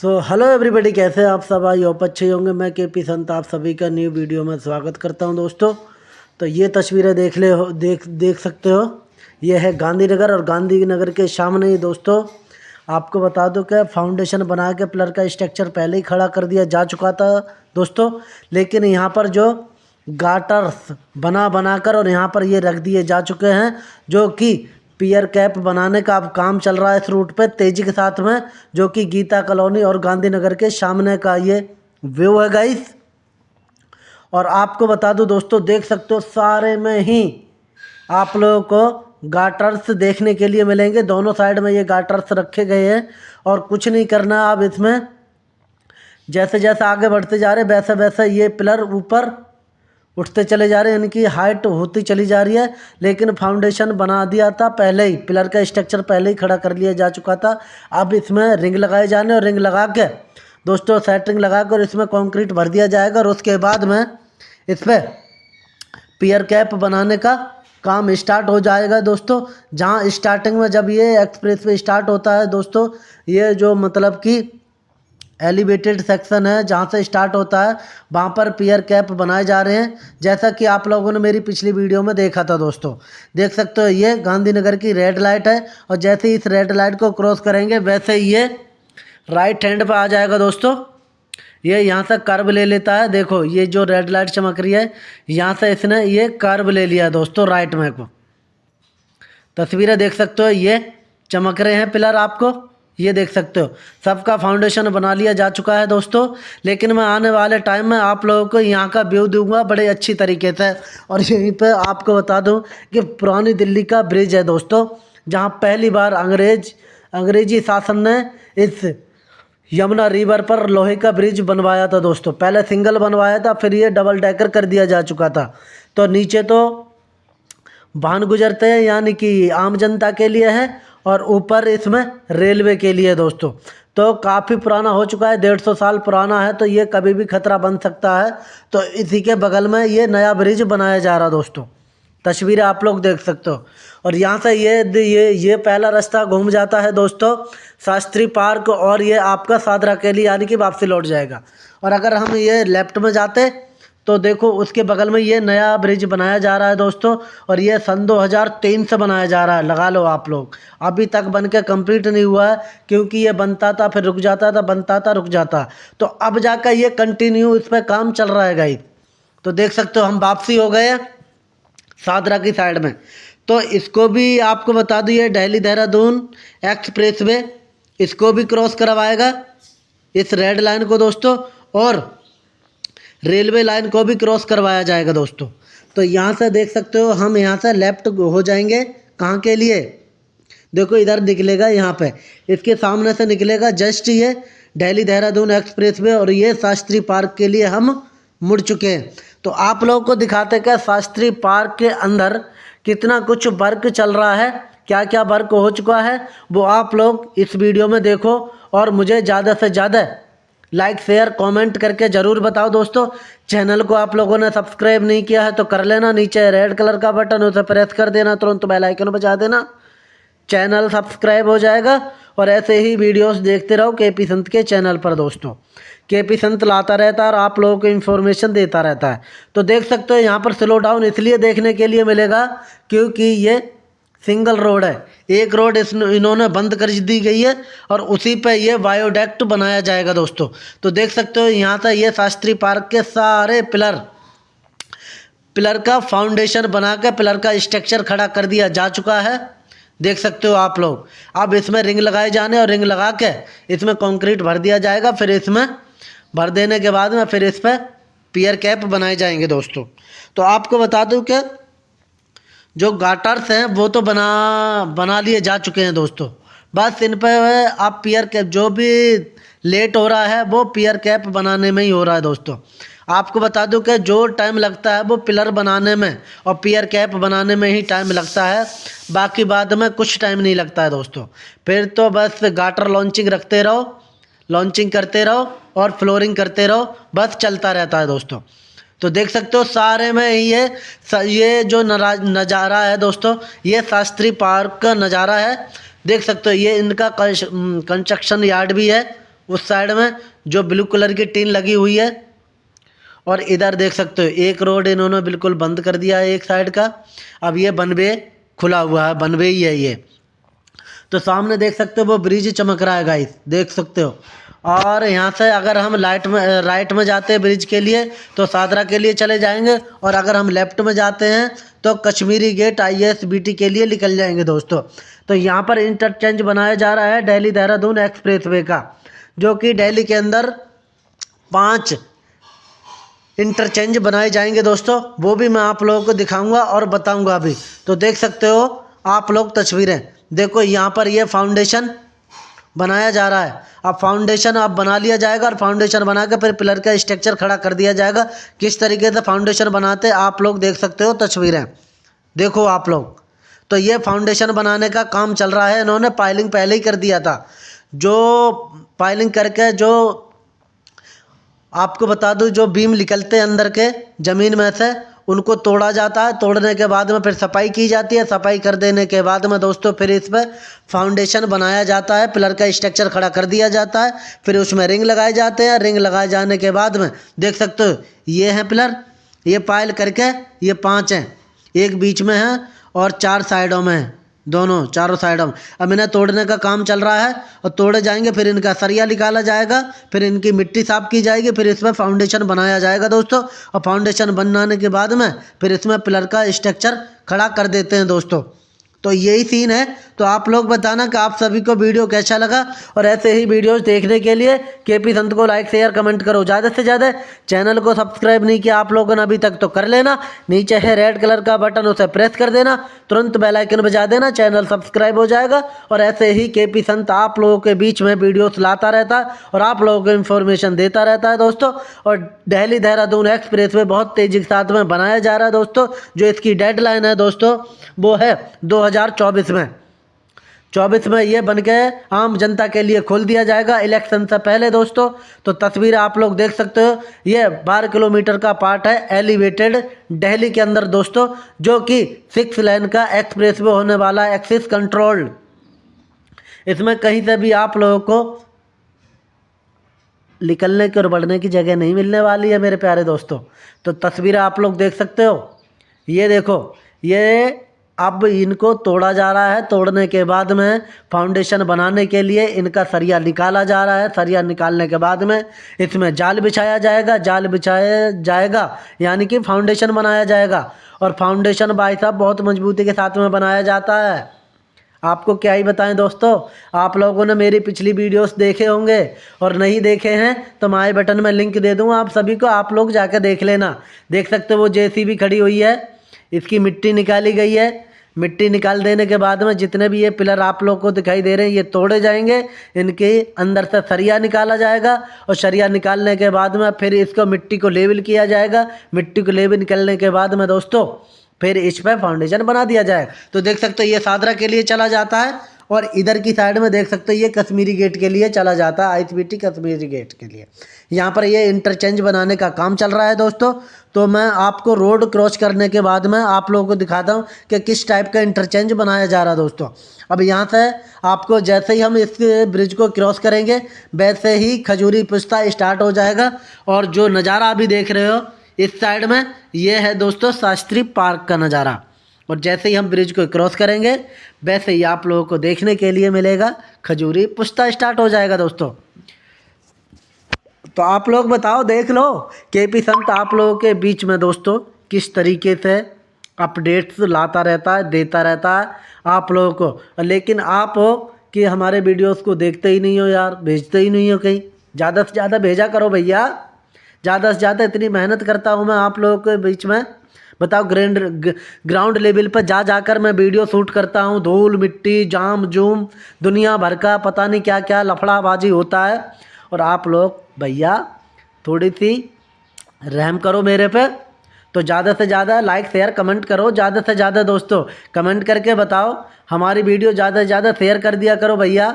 So hello everybody कैसे आप सब? आई होप अच्छे होंगे। मैं के पी संत, आप सभी का न्यू वीडियो में स्वागत करता हूँ दोस्तों। तो ये तस्वीरें देख ले हो, देख देख सकते हो। ये है गांधीनगर और गांधीनगर के सामने ही दोस्तों। आपको बता दो कि फाउंडेशन बना के पिलर का स्ट्रक्चर पहले ही खड़ा कर दिया जा चुका था दोस्तों। लेकिन यहाँ पर जो गाटर्स बना बनाकर और यहाँ पर ये रख दिए जा चुके हैं, जो कि पियर कैप बनाने का अब काम चल रहा है इस रूट पे तेज़ी के साथ में, जो कि गीता कॉलोनी और गांधीनगर के सामने का ये व्यू है गाइस और आपको बता दूँ दोस्तों, देख सकते हो सारे में ही आप लोगों को गाटर्स देखने के लिए मिलेंगे। दोनों साइड में ये गाटर्स रखे गए हैं और कुछ नहीं करना अब इसमें। जैसे जैसे आगे बढ़ते जा रहे वैसे वैसे ये पिलर ऊपर उठते चले जा रहे हैं। इनकी हाइट होती चली जा रही है, लेकिन फाउंडेशन बना दिया था पहले ही। पिलर का स्ट्रक्चर पहले ही खड़ा कर लिया जा चुका था। अब इसमें रिंग लगाए जाने और रिंग लगा के, दोस्तों सेटिंग लगा कर इसमें कंक्रीट भर दिया जाएगा और उसके बाद में इस पर पियर कैप बनाने का काम स्टार्ट हो जाएगा, दोस्तों। जहाँ स्टार्टिंग में जब ये एक्सप्रेस वे स्टार्ट होता है, दोस्तों, ये जो मतलब कि एलिवेटेड सेक्शन है, जहाँ से स्टार्ट होता है। वहाँ पर पियर कैप बनाए जा रहे हैं। जैसा कि आप लोगों ने मेरी पिछली वीडियो में देखा था दोस्तों। देख सकते हो, ये गांधीनगर की रेड लाइट है और जैसे ही इस रेड लाइट को क्रॉस करेंगे, वैसे ही ये राइट हैंड पर आ जाएगा दोस्तों। ये यहाँ से कर्व ले लेता है। देखो, ये जो रेड लाइट चमक रही है, यहाँ से इसने ये कर्व ले लिया है दोस्तों, राइट में को। तस्वीरें देख सकते हो, ये चमक रहे हैं पिलर आपको। ये देख सकते हो। सबका फाउंडेशन बना लिया जा चुका है दोस्तों। लेकिन मैं आने वाले टाइम में आप लोगों को यहाँ का व्यू दूँगा, बड़े अच्छी तरीके से। और यहीं पे आपको बता दूँ कि पुरानी दिल्ली का ब्रिज है दोस्तों, जहाँ पहली बार अंग्रेज़, अंग्रेज़ी शासन ने इस यमुना रिवर पर लोहे का ब्रिज बनवाया था दोस्तों। पहले सिंगल बनवाया था, फिर ये डबल डेकर कर दिया जा चुका था। तो नीचे तो वाहन गुजरते हैं, यानी कि आम जनता के लिए है और ऊपर इसमें रेलवे के लिए दोस्तों। तो काफ़ी पुराना हो चुका है, डेढ़ सौ साल पुराना है तो ये कभी भी खतरा बन सकता है। तो इसी के बगल में ये नया ब्रिज बनाया जा रहा दोस्तों। तस्वीरें आप लोग देख सकते हो। और यहाँ से ये ये ये पहला रास्ता घूम जाता है दोस्तों, शास्त्री पार्क, और ये आपका सादरा के लिए यानी कि वापसी लौट जाएगा। और अगर हम ये लेफ़्ट में जाते तो देखो, उसके बगल में ये नया ब्रिज बनाया जा रहा है दोस्तों, और ये सन 2003 से बनाया जा रहा है। लगा लो आप लोग। अभी तक बन के कंप्लीट नहीं हुआ है, क्योंकि ये बनता था, फिर रुक जाता था, बनता था, रुक जाता। तो अब जाकर ये कंटिन्यू इस पर काम चल रहा है गाई तो देख सकते हो, हम वापसी हो गए सादरा की साइड में। तो इसको भी आपको बता दूँ, ये देहरादून एक्सप्रेस वे इसको भी क्रॉस करवाएगा इस रेड लाइन को दोस्तों, और रेलवे लाइन को भी क्रॉस करवाया जाएगा दोस्तों। तो यहाँ से देख सकते हो, हम यहाँ से लेफ़्ट हो जाएँगे। कहाँ के लिए? देखो, इधर निकलेगा यहाँ पे। इसके सामने से निकलेगा जस्ट ये दिल्ली देहरादून एक्सप्रेस वे और ये शास्त्री पार्क के लिए हम मुड़ चुके हैं। तो आप लोगों को दिखाते क्या शास्त्री पार्क के अंदर कितना कुछ वर्क चल रहा है क्या क्या वर्क हो चुका है। वो आप लोग इस वीडियो में देखो और मुझे ज़्यादा से ज़्यादा लाइक शेयर कमेंट करके ज़रूर बताओ दोस्तों। चैनल को आप लोगों ने सब्सक्राइब नहीं किया है तो कर लेना नीचे रेड कलर का बटन उसे प्रेस कर देना, तुरंत बेल आइकन बजा देना। चैनल सब्सक्राइब हो जाएगा और ऐसे ही वीडियोस देखते रहो के पी संत के चैनल पर दोस्तों। के पी संत लाता रहता है और आप लोगों को इन्फॉर्मेशन देता रहता है। तो देख सकते हो यहाँ पर स्लो डाउन इसलिए देखने के लिए मिलेगा क्योंकि ये सिंगल रोड है। एक रोड इस इन्होंने बंद कर दी गई है और उसी पे ये बायोडेक्ट बनाया जाएगा दोस्तों। तो देख सकते हो, यहाँ से ये शास्त्री पार्क के सारे पिलर। पिलर का फाउंडेशन बना के पिलर का स्ट्रक्चर खड़ा कर दिया जा चुका है। देख सकते हो आप लोग। अब इसमें रिंग लगाए जाने और रिंग लगा के इसमें कंक्रीट भर दिया जाएगा, फिर इसमें भर देने के बाद में फिर इस पर पियर कैप बनाए जाएँगे दोस्तों। तो आपको बता दूँ कि जो गाटर्स हैं, वो तो बना बना लिए जा चुके हैं दोस्तों। बस इन पर आप पियर कैप, जो भी लेट हो रहा है, वो पियर कैप बनाने में ही हो रहा है दोस्तों। आपको बता दूँ कि जो टाइम लगता है, वो पिलर बनाने में और पियर कैप बनाने में ही टाइम लगता है। बाकी बाद में कुछ टाइम नहीं लगता है दोस्तों। फिर तो बस गाटर लॉन्चिंग रखते रहो, लॉन्चिंग करते रहो और फ्लोरिंग करते रहो, बस चलता रहता है दोस्तों। तो देख सकते हो सारे में ये ये जो नज़ारा है दोस्तों, ये शास्त्री पार्क का नज़ारा है। देख सकते हो, ये इनका कंस्ट्रक्शन यार्ड भी है, उस साइड में, जो ब्लू कलर की टीन लगी हुई है। और इधर देख सकते हो, एक रोड इन्होंने बिल्कुल बंद कर दिया है एक साइड का। अब ये बनवे, खुला हुआ है, बनवे ही है ये। तो सामने देख सकते हो, वो ब्रिज चमक रहा है गाइस देख सकते हो। और यहाँ से अगर हम लाइट में राइट में जाते हैं ब्रिज के लिए तो सादरा के लिए चले जाएँगे। और अगर हम लेफ़्ट में जाते हैं तो Kashmiri Gate I S B T के लिए निकल जाएँगे दोस्तों। तो यहाँ पर इंटरचेंज बनाया जा रहा है दिल्ली देहरादून एक्सप्रेस वे का, जो कि दिल्ली के अंदर पाँच इंटरचेंज बनाए जाएँगे दोस्तों। वो भी मैं आप लोगों को दिखाऊँगा और बताऊँगा अभी तो देख सकते हो, आप लोग तस्वीरें। देखो, यहाँ पर ये फाउंडेशन बनाया जा रहा है। अब फाउंडेशन अब बना लिया जाएगा और फाउंडेशन बना के फिर पिलर का स्ट्रक्चर खड़ा कर दिया जाएगा। किस तरीके से फाउंडेशन बनाते आप लोग देख सकते हो तस्वीरें। देखो आप लोग। तो ये फाउंडेशन बनाने का काम चल रहा है। इन्होंने पाइलिंग पहले ही कर दिया था। जो पाइलिंग करके जो आपको बता दूँ, जो बीम निकलते अंदर के ज़मीन में से उनको तोड़ा जाता है। तोड़ने के बाद में फिर सफ़ाई की जाती है। सफ़ाई कर देने के बाद में दोस्तों फिर इस पर फाउंडेशन बनाया जाता है। पिलर का स्ट्रक्चर खड़ा कर दिया जाता है। फिर उसमें रिंग लगाए जाते हैं। रिंग लगाए जाने के बाद में देख सकते हो, ये हैं पिलर। ये पायल करके ये पाँच हैं। एक बीच में है और चार साइडों में है। दोनों, चारों साइडों हम। अब इन्हें तोड़ने का काम चल रहा है और तोड़े जाएँगे, फिर इनका सरिया निकाला जाएगा, फिर इनकी मिट्टी साफ़ की जाएगी, फिर इसमें फाउंडेशन बनाया जाएगा दोस्तों। और फाउंडेशन बनाने के बाद में फिर इसमें पिलर का स्ट्रक्चर खड़ा कर देते हैं दोस्तों। तो यही सीन है। तो आप लोग बताना कि आप सभी को वीडियो कैसा लगा और ऐसे ही वीडियोस देखने के लिए के पी संत को लाइक शेयर कमेंट करो। ज़्यादा से ज़्यादा चैनल को सब्सक्राइब नहीं किया आप लोगों ने अभी तक तो कर लेना। नीचे है रेड कलर का बटन उसे प्रेस कर देना। तुरंत बेलाइकन बजा देना चैनल सब्सक्राइब हो जाएगा। और ऐसे ही के पी संत आप लोगों के बीच में वीडियोस लाता रहता है और आप लोगों को इन्फॉर्मेशन देता रहता है दोस्तों। और दिल्ली देहरादून एक्सप्रेस वे बहुत तेज़ी के साथ में बनाया जा रहा है दोस्तों। जो इसकी डेडलाइन है दोस्तों, वो है दो हज़ार चौबीस में। चौबीस में ये बन के आम जनता के लिए खोल दिया जाएगा इलेक्शन से पहले दोस्तों। तो तस्वीर आप लोग देख सकते हो, ये बारह किलोमीटर का पार्ट है एलिवेटेड दिल्ली के अंदर दोस्तों, जो कि सिक्स लेन का एक्सप्रेस वे होने वाला है एक्सिस कंट्रोल्ड इसमें कहीं से भी आप लोगों को निकलने की और बढ़ने की जगह नहीं मिलने वाली है, मेरे प्यारे दोस्तों। तो तस्वीर आप लोग देख सकते हो। ये देखो, ये अब इनको तोड़ा जा रहा है। तोड़ने के बाद में फाउंडेशन बनाने के लिए इनका सरिया निकाला जा रहा है। सरिया निकालने के बाद में इसमें जाल बिछाया जाएगा। जाल बिछाया जाएगा, यानी कि फाउंडेशन बनाया जाएगा। और फाउंडेशन भाई साहब बहुत मजबूती के साथ में बनाया जाता है। आपको क्या ही बताएँ दोस्तों, आप लोगों ने मेरी पिछली वीडियोस देखे होंगे और नहीं देखे हैं तो माए बटन में लिंक दे दूँ। आप सभी को आप लोग जाकर देख लेना। देख सकते हो वो जेसीबी खड़ी हुई है, इसकी मिट्टी निकाली गई है। मिट्टी निकाल देने के बाद में जितने भी ये पिलर आप लोग को दिखाई दे रहे हैं, ये तोड़े जाएँगे, इनके अंदर से सरिया निकाला जाएगा और सरिया निकालने के बाद में फिर इसको मिट्टी को लेवल किया जाएगा। मिट्टी को लेवल निकलने के बाद में दोस्तों, फिर इस पर फाउंडेशन बना दिया जाए। तो देख सकते हो, ये सादरा के लिए चला जाता है। और इधर की साइड में देख सकते हो, ये कश्मीरी गेट के लिए चला जाता है, आई कश्मीरी गेट के लिए। यहाँ पर ये इंटरचेंज बनाने का काम चल रहा है दोस्तों। तो मैं आपको रोड क्रॉस करने के बाद में आप लोगों को दिखाता हूँ कि किस टाइप का इंटरचेंज बनाया जा रहा है दोस्तों। अब यहाँ से आपको जैसे ही हम इस ब्रिज को क्रॉस करेंगे, वैसे ही खजूरी पुस्ता स्टार्ट हो जाएगा। और जो नज़ारा अभी देख रहे हो, इस साइड में ये है दोस्तों शास्त्री पार्क का नज़ारा। और जैसे ही हम ब्रिज को क्रॉस करेंगे, वैसे ही आप लोगों को देखने के लिए मिलेगा खजूरी पुश्ता स्टार्ट हो जाएगा दोस्तों। तो आप लोग बताओ, देख लो के पी संत आप लोगों के बीच में दोस्तों किस तरीके से अपडेट्स लाता रहता है, देता रहता है आप लोगों को। लेकिन आप हो कि हमारे वीडियोस को देखते ही नहीं हो यार, भेजते ही नहीं हो कहीं। ज़्यादा से ज़्यादा भेजा करो भैया। ज़्यादा से ज़्यादा इतनी मेहनत करता हूँ मैं आप लोगों के बीच में। बताओ ग्रैंड ग्राउंड लेवल पर जा जाकर मैं वीडियो शूट करता हूँ, धूल, मिट्टी, जाम, जूम, दुनिया भर का पता नहीं क्या क्या लफड़ाबाजी होता है। और आप लोग भैया थोड़ी सी रहम करो मेरे पे। तो ज़्यादा से ज़्यादा लाइक शेयर कमेंट करो। ज़्यादा से ज़्यादा दोस्तों कमेंट करके बताओ। हमारी वीडियो ज़्यादा से ज़्यादा शेयर कर दिया करो भैया।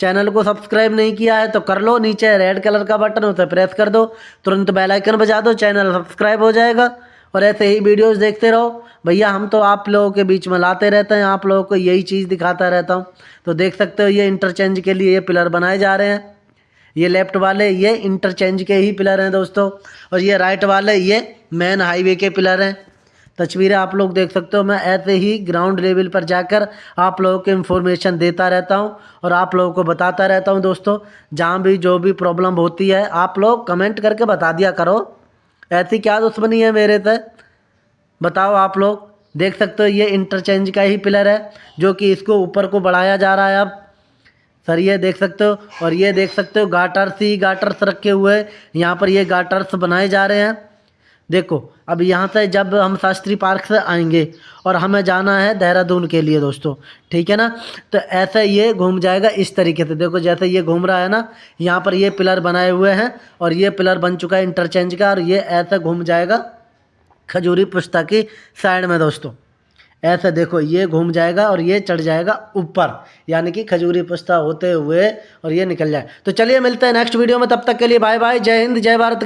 चैनल को सब्सक्राइब नहीं किया है तो कर लो। नीचे रेड कलर का बटन उसे प्रेस कर दो। तुरंत बेल आइकन बजा दो। चैनल सब्सक्राइब हो जाएगा। और ऐसे ही वीडियोस देखते रहो। भैया, हम तो आप लोगों के बीच में लाते रहते हैं, आप लोगों को यही चीज़ दिखाता रहता हूँ। तो देख सकते हो, ये इंटरचेंज के लिए ये पिलर बनाए जा रहे हैं। ये लेफ़्ट वाले, ये इंटरचेंज के ही पिलर हैं दोस्तों। और ये राइट वाले, ये मेन हाईवे के पिलर हैं। तस्वीरें आप लोग देख सकते हो, मैं ऐसे ही ग्राउंड लेवल पर जाकर आप लोगों को इन्फॉर्मेशन देता रहता हूँ और आप लोगों को बताता रहता हूँ दोस्तों। जहाँ भी जो भी प्रॉब्लम होती है, आप लोग कमेंट करके बता दिया करो। ऐसी क्या दुश्मनी है मेरे से? बताओ आप लोग। देख सकते हो, ये इंटरचेंज का ही पिलर है, जो कि इसको ऊपर को बढ़ाया जा रहा है अब। सर, ये देख सकते हो, और ये देख सकते हो गाटर्स ही गाटर्स रखे हुए यहाँ पर ये गाटर्स बनाए जा रहे हैं। देखो, अब यहाँ से जब हम शास्त्री पार्क से आएँगे और हमें जाना है देहरादून के लिए दोस्तों, ठीक है ना? तो ऐसे ये घूम जाएगा इस तरीके से। देखो, जैसे ये घूम रहा है ना, यहाँ पर ये पिलर बनाए हुए हैं और ये पिलर बन चुका है इंटरचेंज का और ये ऐसे घूम जाएगा खजूरी पुस्ता की साइड में दोस्तों। ऐसे देखो, ये घूम जाएगा और ये चढ़ जाएगा ऊपर, यानी कि खजूरी पुस्ता होते हुए और ये निकल जाए। तो चलिए मिलते हैं नेक्स्ट वीडियो में, तब तक के लिए बाय बाय जय हिंद, जय भारत